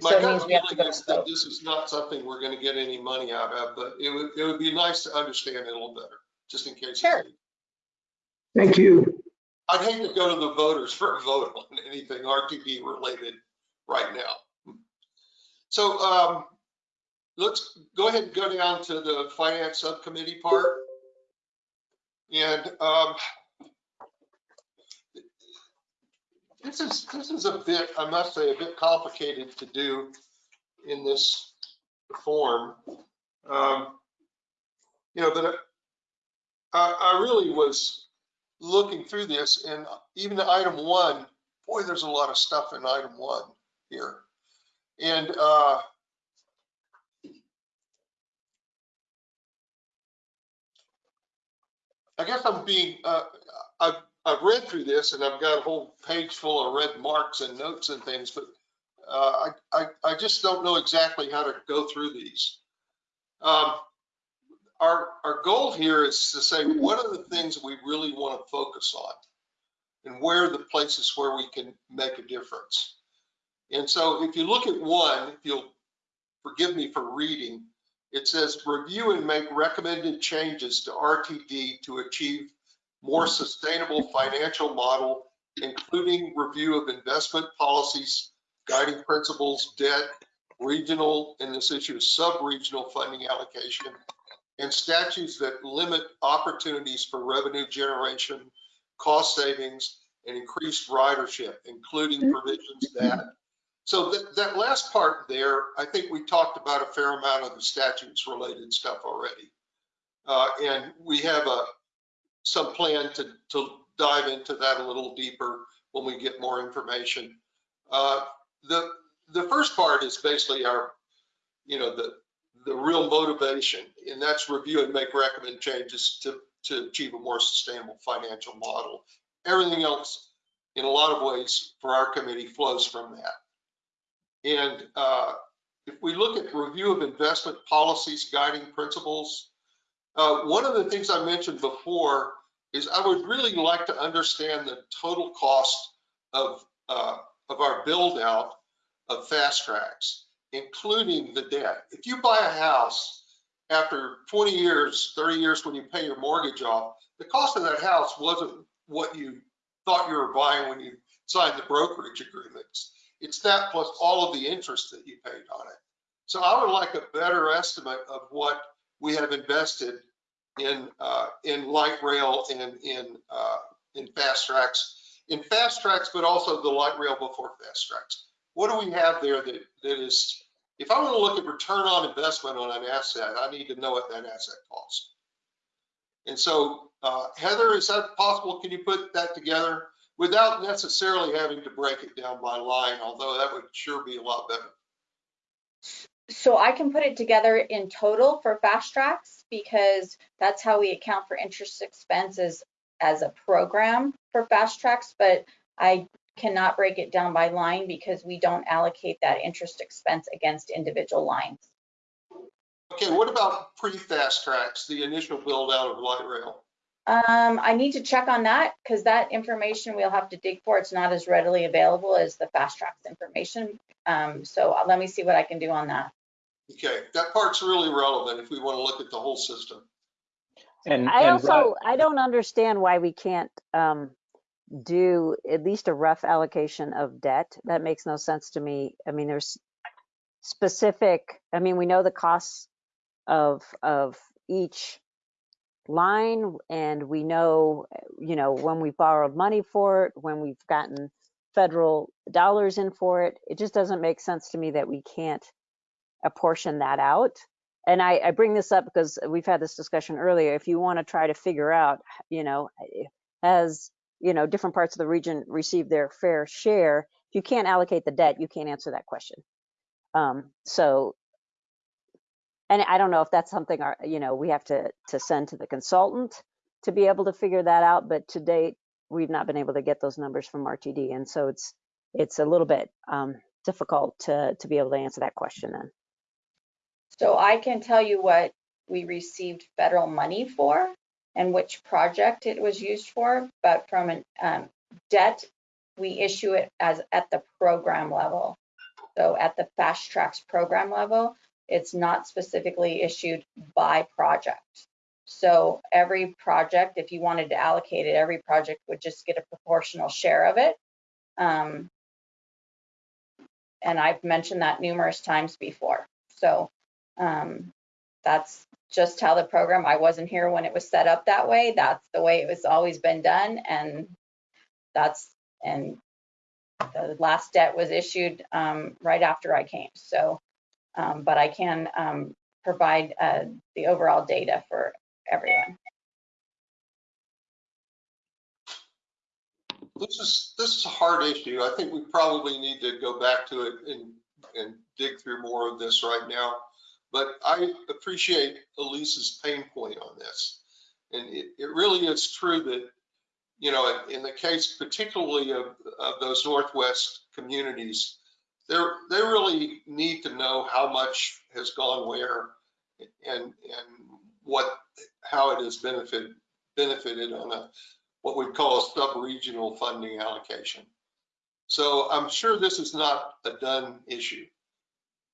My So it means we have to go is to that vote. this is not something we're gonna get any money out of, but it would, it would be nice to understand it a little better, just in case. Sure. Thank you. I'd hate to go to the voters for a vote on anything RTD related right now. So um, let's go ahead and go down to the finance subcommittee part. And um, this is, this is a bit, I must say, a bit complicated to do in this form. Um, You know, but I, I really was looking through this and even item one, boy, there's a lot of stuff in item one here. And uh, I guess I'm being, uh, I've, I've read through this and I've got a whole page full of red marks and notes and things, but uh, I, I, I just don't know exactly how to go through these. Um, our, our goal here is to say, what are the things we really want to focus on? And where are the places where we can make a difference? And so if you look at one, if you'll forgive me for reading, it says review and make recommended changes to RTD to achieve more sustainable financial model, including review of investment policies, guiding principles, debt, regional, and this issue is sub-regional funding allocation, and statutes that limit opportunities for revenue generation, cost savings, and increased ridership, including provisions that. So that, that last part there, I think we talked about a fair amount of the statutes related stuff already. Uh, and we have a, some plan to, to dive into that a little deeper when we get more information. Uh, The, the first part is basically our, you know, the, the real motivation, and that's review and make recommend changes to, to achieve a more sustainable financial model. Everything else, in a lot of ways, for our committee flows from that. And uh, if we look at review of investment policies, guiding principles, uh, one of the things I mentioned before is I would really like to understand the total cost of, uh, of our build out of FasTracks, including the debt. If you buy a house after 20 years, 30 years when you pay your mortgage off, the cost of that house wasn't what you thought you were buying when you signed the brokerage agreements. It's that plus all of the interest that you paid on it. So I would like a better estimate of what we have invested in uh, in light rail and in uh, in FasTracks, in FasTracks, but also the light rail before FasTracks. What do we have there that that is? If I want to look at return on investment on an asset, I need to know what that asset costs. And so, uh, Heather, is that possible? Can you put that together without necessarily having to break it down by line? Although that would sure be a lot better. So I can put it together in total for FasTracks because that's how we account for interest expenses as a program for FasTracks, but I cannot break it down by line because we don't allocate that interest expense against individual lines. Okay, what about pre-FasTracks, the initial build out of light rail? Um, I need to check on that because that information we'll have to dig for. It's not as readily available as the FasTracks information. Um, so let me see what I can do on that. Okay, that part's really relevant if we want to look at the whole system. And, I and also, I don't understand why we can't um, do at least a rough allocation of debt. That makes no sense to me. I mean, there's specific, I mean, we know the costs of, of each line and we know, you know, when we borrowed money for it, when we've gotten federal dollars in for it. It just doesn't make sense to me that we can't apportion that out. And I, I bring this up because we've had this discussion earlier. If you want to try to figure out, you know, as you know, different parts of the region receive their fair share, if you can't allocate the debt, you can't answer that question. Um, so, and I don't know if that's something our, you know, we have to, to send to the consultant to be able to figure that out, but to date, we've not been able to get those numbers from RTD. And so it's, it's a little bit um, difficult to, to be able to answer that question then. So I can tell you what we received federal money for and which project it was used for, but from a um, debt, we issue it as at the program level. So at the FasTracks program level, it's not specifically issued by project. So every project, if you wanted to allocate it, every project would just get a proportional share of it. Um, and I've mentioned that numerous times before. So um, that's just how the program, I wasn't here when it was set up that way. That's the way it was always been done. And that's, and the last debt was issued um, right after I came. So, um, but I can um, provide uh, the overall data for everyone. This is, this is a hard issue. I think we probably need to go back to it and, and dig through more of this right now. But I appreciate Elise's pain point on this. And it, it really is true that, you know, in the case particularly of, of those Northwest communities, they're, they really need to know how much has gone where and, and what, how it has benefited, benefited on a, what we call a sub-regional funding allocation. So I'm sure this is not a done issue.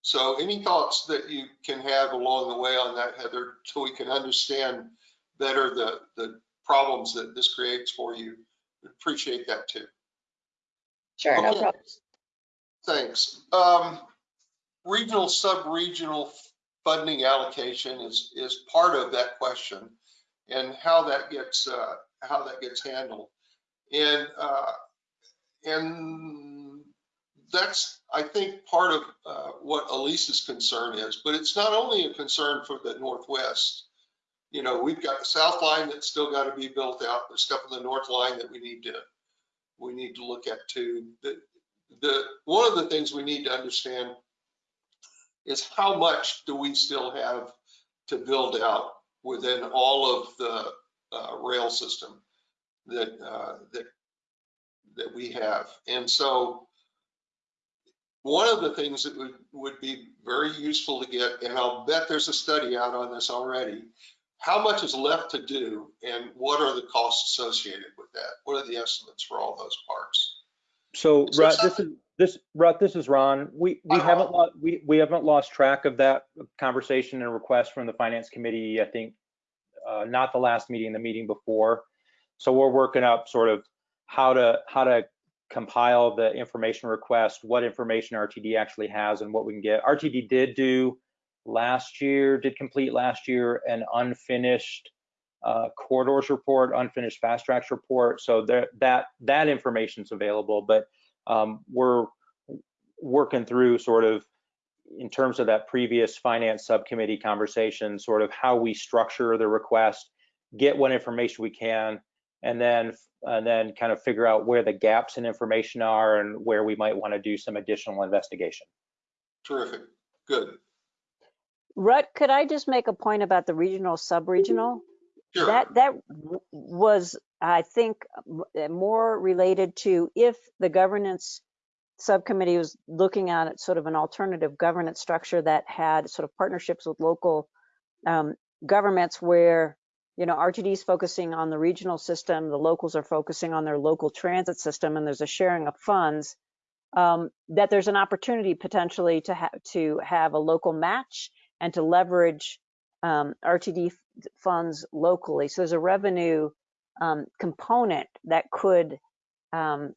So any thoughts that you can have along the way on that, Heather, so we can understand better the, the problems that this creates for you? Appreciate that too. Sure, no Okay. problem. Thanks. Um, regional, sub-regional funding allocation is, is part of that question and how that gets, uh, how that gets handled. And, uh, and that's, I think, part of, uh, what Elise's concern is, but it's not only a concern for the Northwest. You know, we've got the South line that's still got to be built out. There's stuff in the North line that we need to, we need to look at too. The, the, one of the things we need to understand is how much do we still have to build out within all of the uh, rail system that, uh, that, that we have. And so one of the things that would, would be very useful to get, and I'll bet there's a study out on this already, how much is left to do and what are the costs associated with that? What are the estimates for all those parts? So Rut, this is, this, Rut, this is Ron. We, we Uh-huh. haven't, lo- we, we haven't lost track of that conversation and request from the finance committee, I think, uh, not the last meeting, the meeting before. So we're working up sort of how to, how to compile the information request, what information RTD actually has and what we can get. RTD did do last year, did complete last year an unfinished uh, corridors report, unfinished FasTracks report. So there, that that information's available, but um, we're working through sort of in terms of that previous finance subcommittee conversation, sort of how we structure the request, get what information we can, and then and then kind of figure out where the gaps in information are and where we might want to do some additional investigation. Terrific, good. Rut, could I just make a point about the regional, sub-regional? Sure. That, that was, I think, more related to if the governance subcommittee was looking at it sort of an alternative governance structure that had sort of partnerships with local um, governments where, you know, RTD is focusing on the regional system, the locals are focusing on their local transit system, and there's a sharing of funds, um, that there's an opportunity potentially to have, to have a local match and to leverage um, RTD funds locally. So there's a revenue um, component that could um,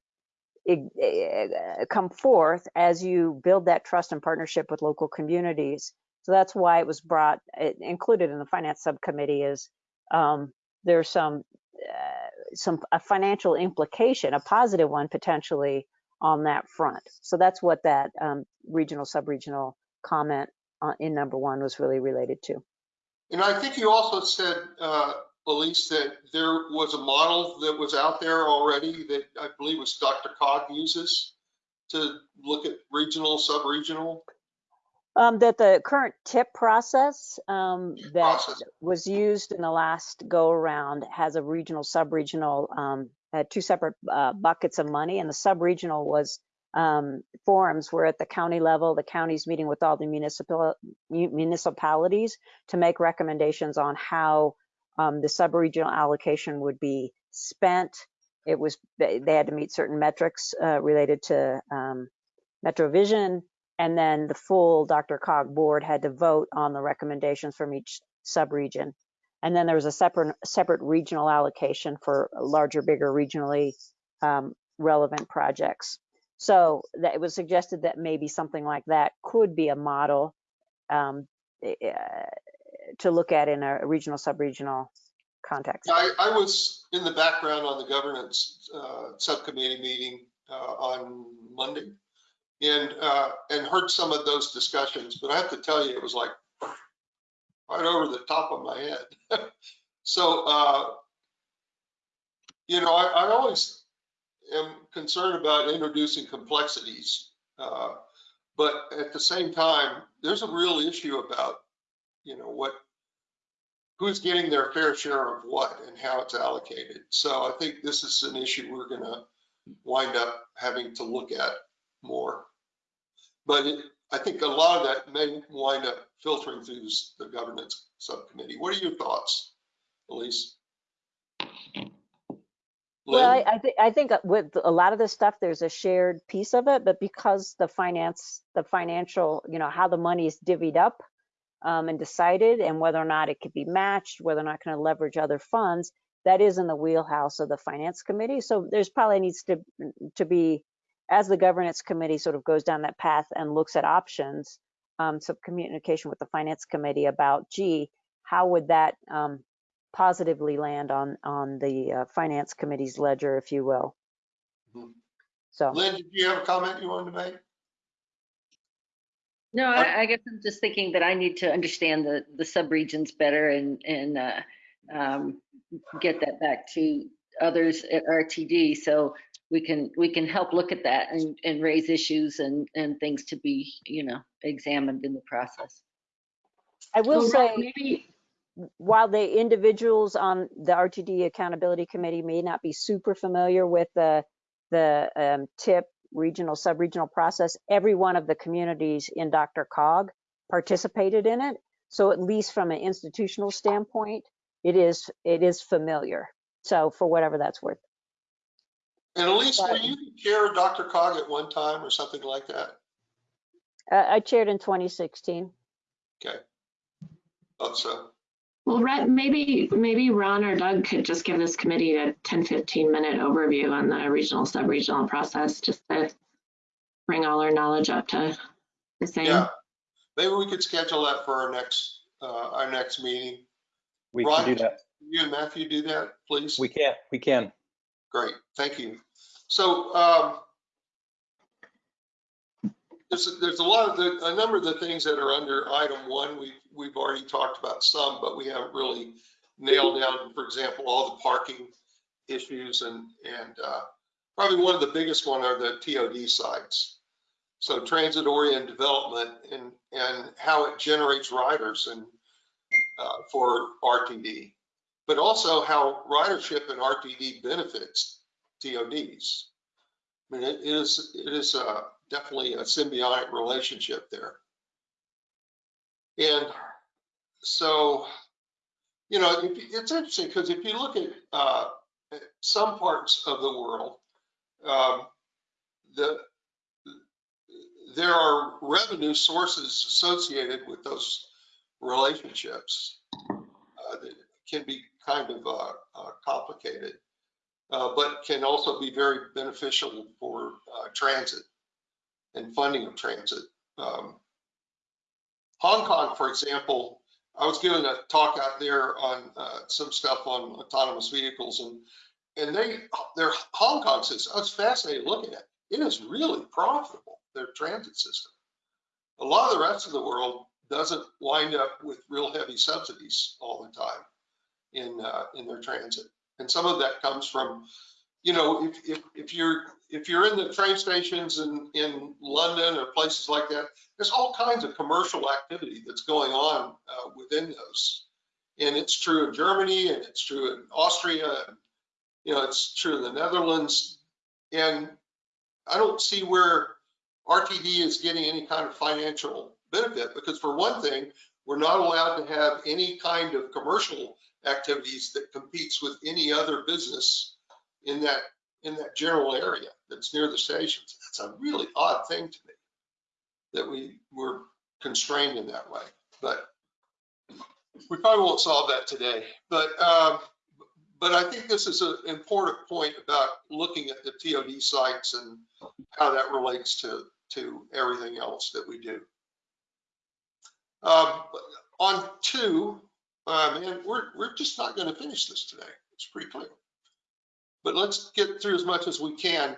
come forth as you build that trust and partnership with local communities. So that's why it was brought, it, included in the finance subcommittee is um, there's some uh, some a financial implication, a positive one potentially on that front. So that's what that um, regional sub-regional comment uh, in number one was really related to. And I think you also said, uh, Elise, that there was a model that was out there already that I believe was Dr. Cog uses to look at regional, sub-regional. Um, that the current tip process um, that was used in the last go around has a regional, sub-regional, um, had two separate uh, buckets of money, and the sub-regional was um, forums where at the county level, the county's meeting with all the municipal municipalities to make recommendations on how um, the sub-regional allocation would be spent. It was they, they had to meet certain metrics uh, related to um, MetroVision, and then the full DRCOG board had to vote on the recommendations from each sub-region. And then there was a separate separate regional allocation for larger, bigger, regionally um, relevant projects. So that it was suggested that maybe something like that could be a model um, eh, to look at in a regional, sub-regional context. I, I was in the background on the governance uh, subcommittee meeting uh, on Monday and, uh, and heard some of those discussions, but I have to tell you, it was like right over the top of my head. So, uh, you know, I, I always am concerned about introducing complexities. uh, But at the same time, there's a real issue about, you know, what, who's getting their fair share of what and how it's allocated. So I think this is an issue we're gonna wind up having to look at more. But it, I think a lot of that may wind up filtering through this- the governance subcommittee. What are your thoughts, Elise? Well, I, I think, I think with a lot of this stuff, there's a shared piece of it, but because the finance, the financial, you know, how the money is divvied up um, and decided and whether or not it could be matched, whether or not can leverage other funds, that is in the wheelhouse of the finance committee. So there's probably needs to, to be, as the governance committee sort of goes down that path and looks at options, um, some communication with the finance committee about, gee, how would that um, positively land on, on the uh, finance committee's ledger, if you will. Mhm. So, Lynn, did you have a comment you wanted to make? No, I, I guess I'm just thinking that I need to understand the, the subregions better and, and, uh, um, get that back to others at RTD. So, we can, we can help look at that and, and raise issues and, and things to be, you know, examined in the process. I will Well, say. Maybe, while the individuals on the RTD Accountability Committee may not be super familiar with the, the um, TIP regional, sub-regional process, every one of the communities in DRCOG participated in it. So at least from an institutional standpoint, it is, it is familiar. So for whatever that's worth. And Elise, were you chair of DRCOG at one time or something like that? Uh, I chaired in 2016. Okay. Thought so. well, Rhett, maybe, maybe Ron or Doug could just give this committee a 10, 15 minute overview on the regional, sub-regional process, just to bring all our knowledge up to the same. Yeah. Maybe we could schedule that for our next, uh, our next meeting. We Ron, can do that. You and Matthew do that, please? We can, we can. Great, thank you. So, um, there's, there's a lot of the, a number of the things that are under item one, we've, we've already talked about some, but we haven't really nailed down, for example, all the parking issues and, and, uh, probably one of the biggest one are the TOD sites. So transit oriented development and, and how it generates riders and, uh, for RTD. But also how ridership and RTD benefits TODs. I mean, it is, it is uh, definitely a symbiotic relationship there. And so, you know, it's interesting because if you look at uh, at some parts of the world, um, the there are revenue sources associated with those relationships uh, that can be kind of uh, uh, complicated uh, but can also be very beneficial for uh, transit and funding of transit. Um, Hong Kong, for example, I was giving a talk out there on uh, some stuff on autonomous vehicles and and they, their Hong Kong system, I was fascinated looking at. It is really profitable, their transit system. A lot of the rest of the world doesn't wind up with real heavy subsidies all the time in uh, in their transit and some of that comes from you know if, if, if you're if you're in the train stations in in london or places like that there's all kinds of commercial activity that's going on uh, within those. And it's true in germany and it's true in austria and you know it's true in the netherlands. And i don't see where rtd is getting any kind of financial benefit because for one thing we're not allowed to have any kind of commercial activities that competes with any other business in that in that general area that's near the stations. That's a really odd thing to me that we were constrained in that way. But we probably won't solve that today. But um, but I think this is an important point about looking at the TOD sites and how that relates to to everything else that we do. Um, on two, uh, man, we're, we're just not going to finish this today. It's pretty clear. But let's get through as much as we can.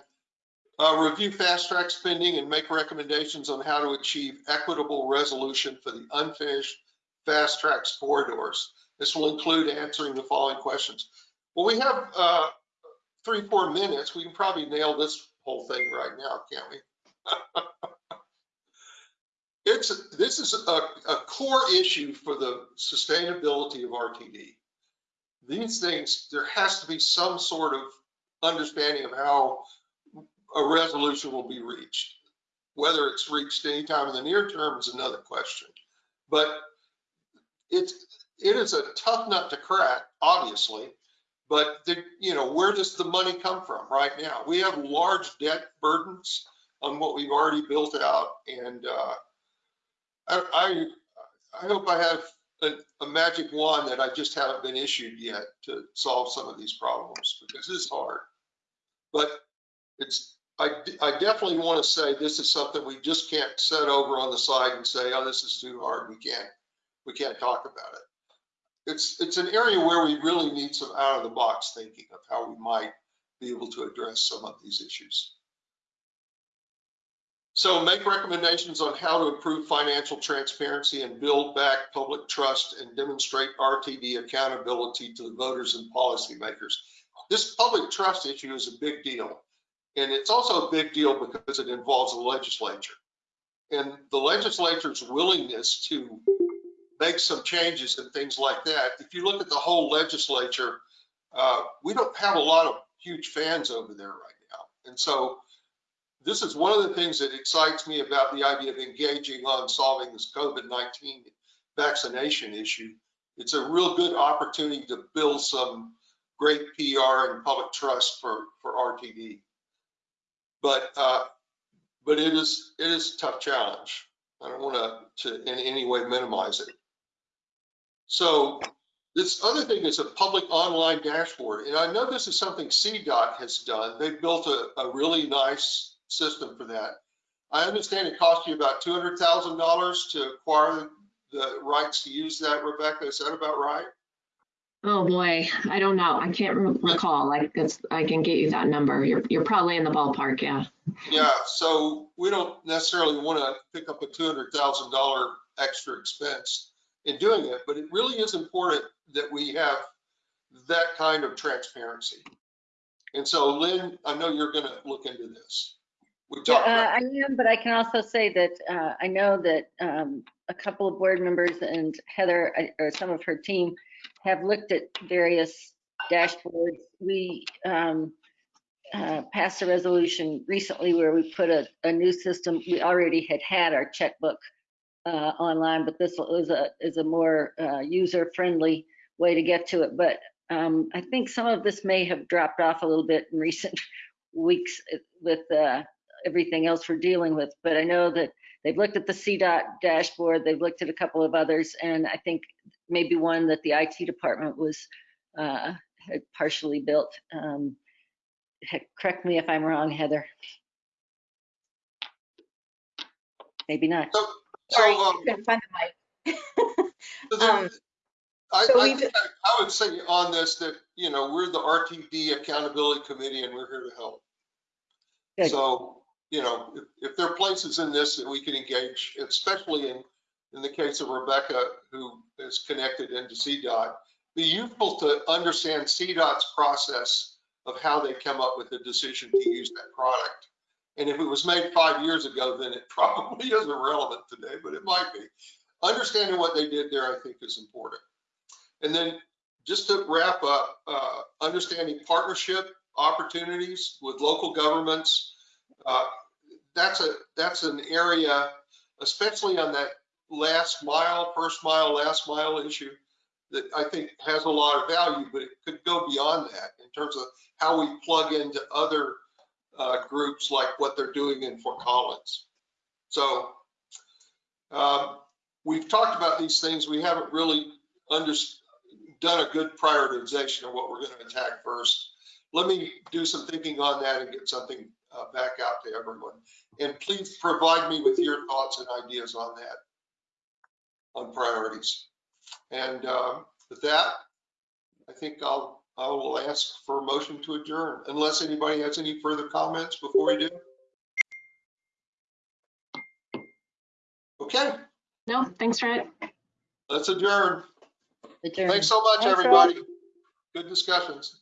Uh, review fast track spending and make recommendations on how to achieve equitable resolution for the unfinished FasTracks corridors. This will include answering the following questions. Well, we have uh, three, four minutes. We can probably nail this whole thing right now, can't we? it's this is a, a core issue for the sustainability of RTD. These things, there has to be some sort of understanding of how a resolution will be reached. Whether it's reached anytime in the near term is another question. But it's it is a tough nut to crack, obviously. But the, you know, where does the money come from right now? We have large debt burdens on what we've already built out, and uh, I, I, hope I have a, a, magic wand that I just haven't been issued yet to solve some of these problems because it's hard. But it's, I, I definitely want to say this is something we just can't set over on the side and say, oh, this is too hard. We can't, we can't talk about it. It's, it's an area where we really need some out of the box thinking of how we might be able to address some of these issues. So make recommendations on how to improve financial transparency and build back public trust and demonstrate RTD accountability to the voters and policymakers. This public trust issue is a big deal. And it's also a big deal because it involves the legislature. And the legislature's willingness to make some changes and things like that, if you look at the whole legislature, uh, we don't have a lot of huge fans over there right now. And so this is one of the things that excites me about the idea of engaging on solving this COVID-19 vaccination issue. It's a real good opportunity to build some great PR and public trust for, for RTD. But, uh, but it is, it is a tough challenge. I don't want to, to in any way minimize it. So this other thing is a public online dashboard. And I know this is something CDOT has done. They've built a, a really nice system for that. I understand it cost you about $200,000 to acquire the rights to use that, Rebecca. Is that about right? Oh, boy, I don't know. I can't recall. Like, it's, I can get you that number. You're, you're probably in the ballpark, yeah. Yeah, so we don't necessarily want to pick up a $200,000 extra expense in doing it, but it really is important that we have that kind of transparency. And so Lynn, I know you're going to look into this. We Yeah, uh, I am, but I can also say that uh, I know that um, a couple of board members and Heather, or some of her team, have looked at various dashboards. We um, uh, passed a resolution recently where we put a, a new system. We already had had our checkbook uh, online, but this is a, is a more uh, user-friendly way to get to it. But um, I think some of this may have dropped off a little bit in recent weeks with uh, everything else we're dealing with. But I know that they've looked at the CDOT dashboard, they've looked at a couple of others, and I think maybe one that the IT department was uh, had partially built. Um, heck, correct me if I'm wrong, Heather. Maybe not. so, Sorry, so, um, couldn't find the mic. Um, I, so I we've- I I would say on this that, you know, we're the RTD Accountability Committee and we're here to help. Good. So, you know, if, if there are places in this that we can engage, especially in, in the case of Rebecca, who is connected into CDOT, be useful to understand CDOT's process of how they come up with the decision to use that product. And if it was made five years ago, then it probably isn't relevant today, but it might be. Understanding what they did there, I think, is important. And then just to wrap up, uh, understanding partnership opportunities with local governments. Uh, that's a, that's an area, especially on that last mile, first mile, last mile issue that I think has a lot of value, but it could go beyond that in terms of how we plug into other uh, groups like what they're doing in Fort Collins. So um, we've talked about these things. We haven't really done a good prioritization of what we're going to attack first. Let me do some thinking on that and get something uh, back out to everyone. And please provide me with your thoughts and ideas on that, on priorities. And uh, with that, I think I'll, I will ask for a motion to adjourn, unless anybody has any further comments before we do. Okay, No, thanks, Rhett. let's adjourn. Adjourn. Thanks so much, Thanks, everybody. Good discussions.